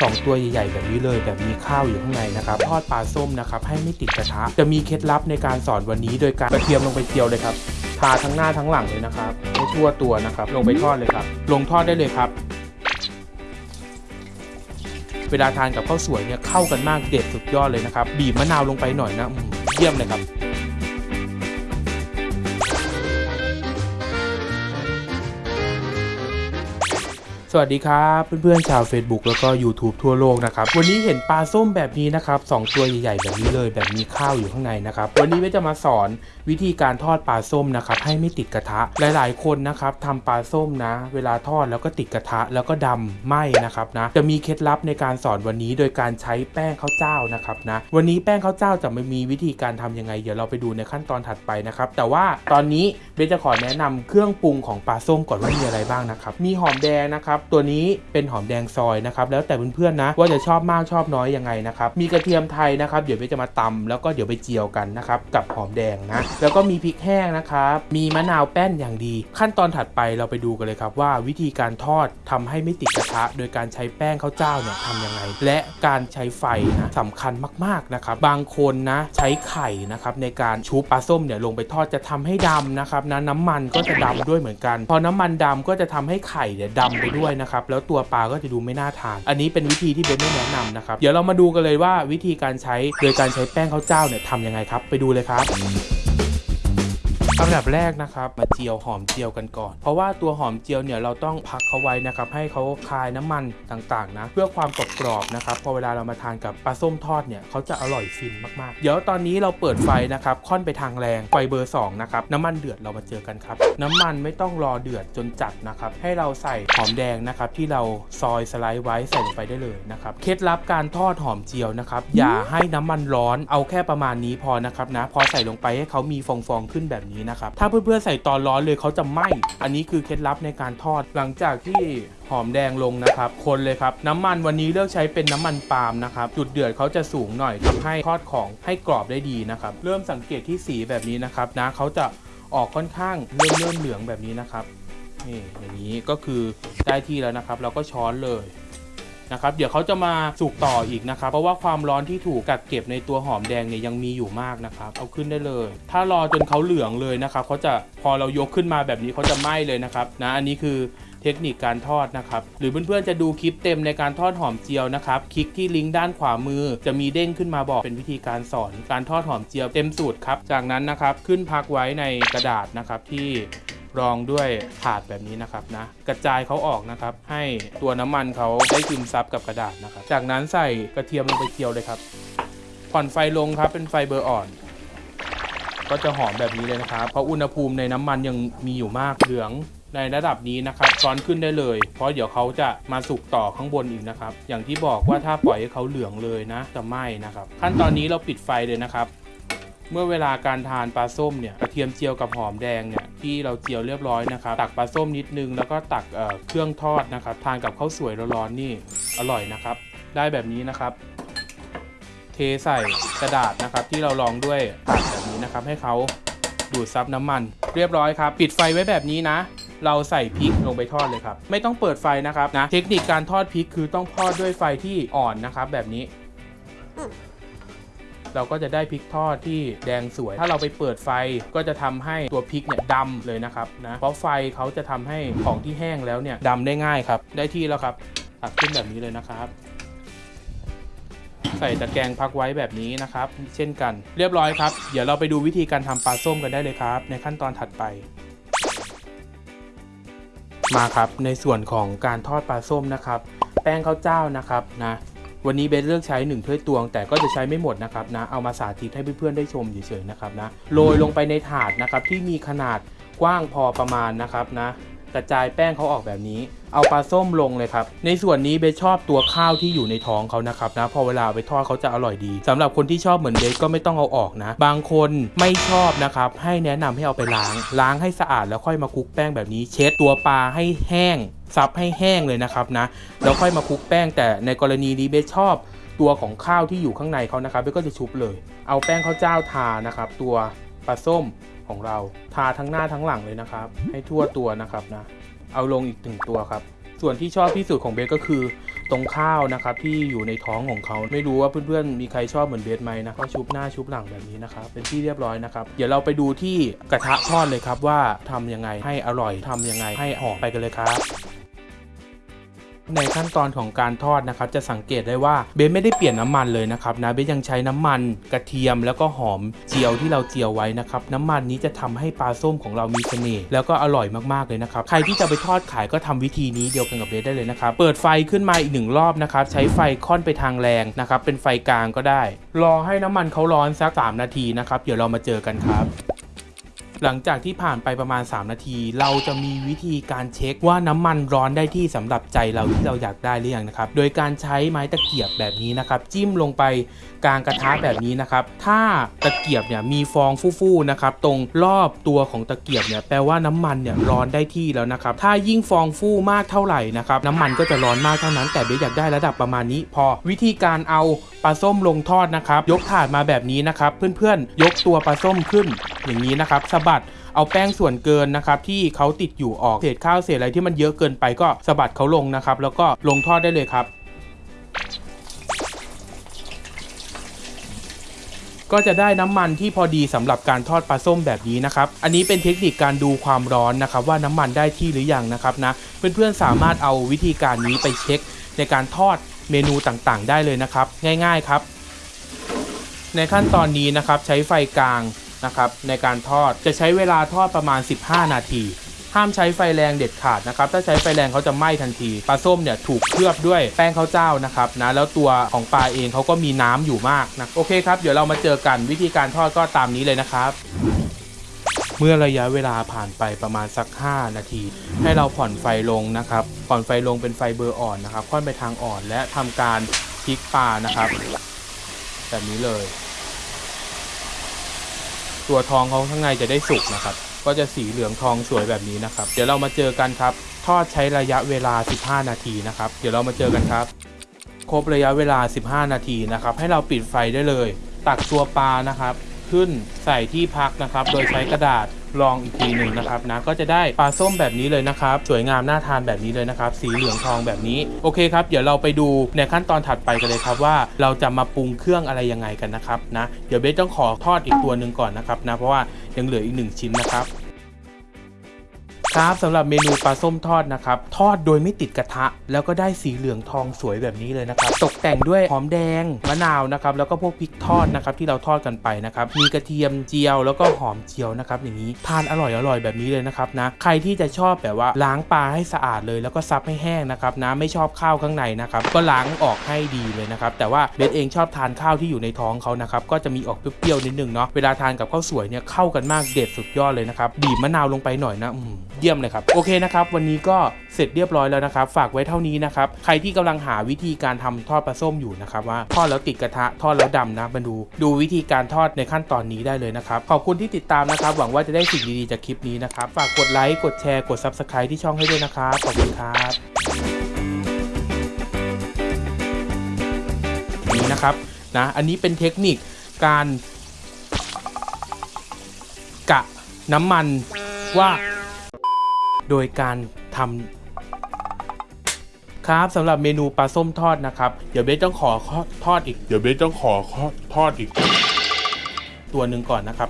สองตัวใหญ่ๆแบบนี้เลย แบบมีข้าวอยู่ข้างในนะครับทอดปลาส้มนะครับให้ไม่ติดกระทะจะมีเคล็ดลับในการสอนวันนี้ โดยการกระเทียมลงไปเจียวเลยครับทาทั้งหน้าทั้งหลังเลยนะครับให้ทั่วตัวนะครับ ลงไปทอดเลยครับ ลงทอดได้เลยครับ เวลาทานกับข้าวสวยเนี่ยเข้ากันมากเด็ดสุดยอดเลยนะครับ บีบมะนาวลงไปหน่อยนะเยี่ยมเลยครับ สวัสดีครับเพื่อนๆชาว Facebook แล้วก็ YouTube ทั่วโลกนะครับวันนี้เห็นปลาส้มแบบนี้นะครับสองตัวใหญ่ๆแบบนี้เลยแบบมีข้าวอยู่ข้างในนะครับวันนี้เวจะมาสอนวิธีการทอดปลาส้มนะครับให้ไม่ติดกระทะหลายๆคนนะครับทำปลาส้มนะ เวลาทอดแล้วก็ติดกระทะแล้วก็ดำไหมนะครับนะจะมีเคล็ดลับในการสอนวันนี้โดยการใช้แป้งข้าวเจ้านะครับนะวันนี้แป้งข้าวเจ้าจะไม่มีวิธีการทำยังไง เดี๋ยวเราไปดูในขั้นตอนถัดไปนะครับแต่ว่าตอนนี้เบนจะขอแนะนำเครื่องปรุงของปลาส้มก่อนว่ามีอะไรบ้างนะครับมีหอมแดงนะครับตัวนี้เป็นหอมแดงซอยนะครับแล้วแต่เพื่อนๆนะว่าจะชอบมากชอบน้อยยังไงนะครับมีกระเทียมไทยนะครับเดี๋ยวเบนจะมาตำแล้วก็เดี๋ยวไปเจียวกันนะครับกับหอมแดงนะแล้วก็มีพริกแห้งนะครับมีมะนาวแป้นอย่างดี ขั้นตอนถัดไปเราไปดูกันเลยครับว่าวิธีการทอดทำให้ไม่ติดกระทะ โดยการใช้แป้งข้าวเจ้าเนี่ยทำยังไง และการใช้ไฟนะสำคัญมากๆนะครับบางคนนะใช้ไข่นะครับในการชุบปลาส้มเนี่ยลงไปทอดจะทำให้ดำนะครับนะน้ำมันก็จะดำด้วยเหมือนกัน พอน้ำมันดำก็จะทำให้ไข่เนี่ยดำไปด้วยนะครับ แล้วตัวปลาก็จะดูไม่น่าทาน อันนี้เป็นวิธีที่เบนไม่แนะนำนะครับ เดี๋ยวเรามาดูกันเลยว่าวิธีการใช้โดยการใช้แป้งข้าวเจ้าเนี่ยทำยังไงครับ ไปดูเลยครับ อันดับแรกนะครับมาเจียวหอมเจียวกันก่อน เพราะว่าตัวหอมเจียวเนี่ยเราต้องพักเขาไว้นะครับให้เขาคายน้ำมันต่างๆนะเพื่อความกรอบๆนะครับพอเวลาเรามาทานกับปลาส้มทอดเนี่ยเขาจะอร่อยฟินมากๆ เดี๋ยวตอนนี้เราเปิดไฟนะครับค่อนไปทางแรงไฟเบอร์2นะครับน้ำมันเดือดเรามาเจอกันครับน้ำมันไม่ต้องรอเดือดจนจัดนะครับให้เราใส่หอมแดงนะครับที่เราซอยสไลด์ไว้ใส่ลงไปได้เลยนะครับเคล็ดลับการทอดหอมเจียวนะครับอย่าให้น้ำมันร้อนเอาแค่ประมาณนี้พอนะครับนะพอใส่ลงไปให้เขามีฟองๆขึ้นแบบนี้นะครับ ถ้าเพื่อนๆใส่ตอนร้อนเลยเขาจะไหม้ อันนี้คือเคล็ดลับในการทอด หลังจากที่หอมแดงลงนะครับ คนเลยครับ น้ำมันวันนี้เลือกใช้เป็นน้ำมันปาล์มนะครับ จุดเดือดเขาจะสูงหน่อยทำให้ทอดของให้กรอบได้ดีนะครับ เริ่มสังเกตที่สีแบบนี้นะครับนะเขาจะออกค่อนข้างเริ่มเริ่มเหลืองแบบนี้นะครับนี่อย่างนี้ก็คือได้ที่แล้วนะครับ เราก็ช้อนเลย นะครับเดี๋ยวเขาจะมาสุกต่ออีกนะครับเพราะว่าความร้อนที่ถูกกักเก็บในตัวหอมแดงเนี่ยยังมีอยู่มากนะครับเอาขึ้นได้เลย ถ้ารอจนเขาเหลืองเลยนะครับเขาจะพอเรายกขึ้นมาแบบนี้เขาจะไหม้เลยนะครับนะอันนี้คือเทคนิคการทอดนะครับ หรือเพื่อนๆจะดูคลิปเต็มในการทอดหอมเจียวนะครับ คลิกที่ลิงก์ด้านขวามือ จะมีเด้งขึ้นมาบอกเป็นวิธีการสอนการทอดหอมเจียวเต็มสูตรครับ จากนั้นนะครับขึ้นพักไว้ในกระดาษนะครับที่ รองด้วยถาดแบบนี้นะครับนะกระจายเขาออกนะครับ ให้ตัวน้ำมันเขาได้ซึมซับกับกระดาษนะครับ จากนั้นใส่กระเทียมลงไปเจียวเลยครับผ่อนไฟลงครับเป็นไฟเบอร์อ่อน ก็จะหอมแบบนี้เลยนะครับ เพราะอุณหภูมิในน้ำมันยังมีอยู่มากเหลืองในระดับนี้นะครับช้อนขึ้นได้เลย เพราะเดี๋ยวเขาจะมาสุกต่อข้างบนอีกนะครับ อย่างที่บอกว่าถ้าปล่อยให้เขาเหลืองเลยนะจะไหม้นะครับ ขั้นตอนนี้เราปิดไฟเลยนะครับ เมื่อเวลาการทานปลาส้มเนี่ยกระเทียมเจียวกับหอมแดงเนี่ย ที่เราเจียวเรียบร้อยนะครับ ตักปลาส้มนิดนึง แล้วก็ตักเเครื่องทอดนะครับ ทานกับข้าวสวยร้อนๆนี่อร่อยนะครับ ได้แบบนี้นะครับ เทใส่กระดาษนะครับ ที่เรารองด้วยถาดแบบนี้นะครับ ให้เขาดูดซับน้ำมัน เรียบร้อยครับ ปิดไฟไว้แบบนี้นะ เราใส่พริกลงไปทอดเลยครับ ไม่ต้องเปิดไฟนะครับนะ เทคนิคการทอดพริกคือต้องทอดด้วยไฟที่อ่อนนะครับ แบบนี้ เราก็จะได้พริกทอดที่แดงสวย ถ้าเราไปเปิดไฟก็จะทำให้ตัวพริกเนี่ยดำเลยนะครับนะเพราะไฟเขาจะทำให้ของที่แห้งแล้วเนี่ยดำได้ง่ายครับ ได้ที่แล้วครับตักขึ้นแบบนี้เลยนะครับใส่ตะแกรงพักไว้แบบนี้นะครับ เช่นกัน เรียบร้อยครับ เดี๋ยวเราไปดูวิธีการทำปลาส้มกันได้เลยครับ ในขั้นตอนถัดไป มาครับในส่วนของการทอดปลาส้มนะครับ แป้งข้าวเจ้านะครับนะ วันนี้เบนเลือกใช้1ถ้วยตวง แต่ก็จะใช้ไม่หมดนะครับนะ เอามาสาธิตให้เพื่อนๆได้ชมเฉยๆนะครับนะ โรยลงไปในถาดนะครับที่มีขนาดกว้างพอประมาณนะครับนะ กระจายแป้งเขาออกแบบนี้ เอาปลาส้มลงเลยครับ ในส่วนนี้เบสชอบตัวข้าวที่อยู่ในท้องเขานะครับนะ พอเวลาเอาไปทอดเขาจะอร่อยดีสำหรับคนที่ชอบเหมือนเบสก็ไม่ต้องเอาออกนะ บางคนไม่ชอบนะครับ ให้แนะนำให้เอาไปล้าง ล้างให้สะอาดแล้วค่อยมาคลุกแป้งแบบนี้ เช็ดตัวปลาให้แห้ง ซับให้แห้งเลยนะครับนะแล้วค่อยมาคลุกแป้งแต่ในกรณีนี้เบสชอบตัวของข้าวที่อยู่ข้างในเขานะครับเบสก็จะชุบเลย เอาแป้งข้าวเจ้าทานะครับ ตัวปลาส้มของเราทาทั้งหน้าทั้งหลังเลยนะครับ ให้ทั่วตัวนะครับนะเอาลงอีกหนึ่งตัวครับ ส่วนที่ชอบที่สุดของเบสก็คือตรงข้าวนะครับที่อยู่ในท้องของเขาไม่รู้ว่าเพื่อนๆมีใครชอบเหมือนเบสไหมนะก็ชุบหน้าชุบหลังแบบนี้นะครับเป็นที่เรียบร้อยนะครับเดี๋ยวเราไปดูที่กระทะทอดเลยครับว่าทำยังไงให้อร่อยทำยังไงให้หอมไปกันเลยครับ ในขั้นตอนของการทอดนะครับจะสังเกตได้ว่าเบสไม่ได้เปลี่ยนน้ำมันเลยนะครับนะเบสยังใช้น้ำมันกระเทียมแล้วก็หอมเจียวที่เราเจียวไว้นะครับน้ำมันนี้จะทำให้ปลาส้มของเรามีเสน่ห์แล้วก็อร่อยมากๆเลยนะครับใครที่จะไปทอดขายก็ทำวิธีนี้เดียวกันกับเบสได้เลยนะครับเปิดไฟขึ้นมาอีกหนึ่งรอบนะครับใช้ไฟค่อนไปทางแรงนะครับเป็นไฟกลางก็ได้ รอให้น้ำมันเขาร้อนสัก 3 นาทีนะครับเดี๋ยวเรามาเจอกันครับ หลังจากที่ผ่านไปประมาณ 3 นาที เราจะมีวิธีการเช็คว่าน้ำมันร้อนได้ที่สำหรับใจเราที่เราอยากได้หรือยังนะครับ โดยการใช้ไม้ตะเกียบแบบนี้นะครับจิ้มลงไปกลางกระทะแบบนี้นะครับ ถ้าตะเกียบเนี่ยมีฟองฟู่ๆนะครับตรงรอบตัวของตะเกียบเนี่ยแปลว่าน้ำมันเนี่ยร้อนได้ที่แล้วนะครับ ถ้ายิ่งฟองฟู่มากเท่าไหร่นะครับน้ำมันก็จะร้อนมากเท่านั้น แต่เบสอยากได้ระดับประมาณนี้ พอวิธีการเอาปลาส้มลงทอดนะครับ ยกถาดมาแบบนี้นะครับ เพื่อนๆ ยกตัวปลาส้มขึ้นอย่างนี้นะครับสะบัดเอาแป้งส่วนเกินนะครับที่เขาติดอยู่ออกเศษข้าวเศษอะไรที่มันเยอะเกินไปก็สะบัดเขาลงนะครับ แล้วก็ลงทอดได้เลยครับ ก็จะได้น้ำมันที่พอดีสำหรับการทอดปลาส้มแบบนี้นะครับ อันนี้เป็นเทคนิคการดูความร้อนนะครับ ว่าน้ำมันได้ที่หรือยังนะครับนะเพื่อนๆสามารถเอาวิธีการนี้ไปเช็ค ในการทอดเมนูต่างๆ ได้เลยนะครับ ง่าย ๆครับ ในขั้นตอนนี้นะครับใช้ไฟกลาง นะครับในการทอดจะใช้เวลาทอดประมาณ 15 นาที ห้ามใช้ไฟแรงเด็ดขาดนะครับถ้าใช้ไฟแรงเขาจะไหม้ทันทีปลาส้มเนี่ยถูกเคลือบด้วยแป้งข้าวเจ้านะครับนะแล้วตัวของปลาเองเขาก็มีน้ำอยู่มากนะโอเคครับเดี๋ยวเรามาเจอกันวิธีการทอดก็ตามนี้เลยนะครับเมื่อระยะเวลาผ่านไปประมาณสัก 5 นาที ให้เราผ่อนไฟลงนะครับ ผ่อนไฟลงเป็นไฟเบอร์อ่อนนะครับ ค่อนไปทางอ่อนและทำการพลิกปลานะครับ แบบนี้เลย ตัวทองเขาข้างในจะได้สุกนะครับ ก็จะสีเหลืองทองสวยแบบนี้นะครับ เดี๋ยวเรามาเจอกันครับ ทอดใช้ระยะเวลา 15 นาทีนะครับ เดี๋ยวเรามาเจอกันครับ ครบระยะเวลา 15 นาทีนะครับ ให้เราปิดไฟได้เลย ตักตัวปลานะครับ ขึ้นใส่ที่พักนะครับ โดยใช้กระดาษรองอีกทีหนึ่งนะครับนะก็จะได้ปลาส้มแบบนี้เลยนะครับ สวยงามน่าทานแบบนี้เลยนะครับ สีเหลืองทองแบบนี้โอเคครับ เดี๋ยวเราไปดูในขั้นตอนถัดไปกันเลยครับว่าเราจะมาปรุงเครื่องอะไรยังไงกันนะครับนะเดี๋ยวเบสต้องขอทอดอีกตัวหนึ่งก่อนนะครับนะเพราะว่ายังเหลืออีกหนึ่งชิ้นนะครับ ครับสำหรับเมนูปลาส้มทอดนะครับ ทอดโดยไม่ติดกระทะ แล้วก็ได้สีเหลืองทองสวยแบบนี้เลยนะครับ ตกแต่งด้วยหอมแดงมะนาวนะครับ แล้วก็พวกพริกทอดนะครับที่เราทอดกันไปนะครับ มีกระเทียมเจียวแล้วก็หอมเจียวนะครับ อย่างนี้ทานอร่อยอร่อยแบบนี้เลยนะครับนะ ใครที่จะชอบแบบว่าล้างปลาให้สะอาดเลย แล้วก็ซับให้แห้งนะครับนะไม่ชอบข้าวข้างในนะครับก็ล้างออกให้ดีเลยนะครับแต่ว่าเบสเองชอบทานข้าวที่อยู่ในท้องเขานะครับก็จะมีออกเปรี้ยวๆนิดนึงเนาะเวลาทานกับข้าวสวยเนี่ยเข้ากันมากเด็ดสุดยอดเลยนะครับบีบมะนาวลงไปหน่อยนะอืมเยี่ยมเลยครับ โอเคนะครับ วันนี้ก็เสร็จเรียบร้อยแล้วนะครับ ฝากไว้เท่านี้นะครับ ใครที่กำลังหาวิธีการทำทอดปลาส้มอยู่นะครับว่าทอดแล้วติดกระทะทอดแล้วดำนะมาดู ดูวิธีการทอดในขั้นตอนนี้ได้เลยนะครับ ขอบคุณที่ติดตามนะครับ หวังว่าจะได้สิ่งดีๆจากคลิปนี้นะครับ ฝากกดไลค์กดแชร์กด Subscribe ที่ช่องให้ด้วยนะครับขอบคุณครับนี่นะครับนะอันนี้เป็นเทคนิคการกะน้ำมันว่า โดยการทำครับสำหรับเมนูปลาส้มทอดนะครับ เดี๋ยวเบสต้องขอทอดอีก เดี๋ยวเบสต้องขอทอดอีก ตัวหนึ่งก่อนนะครับ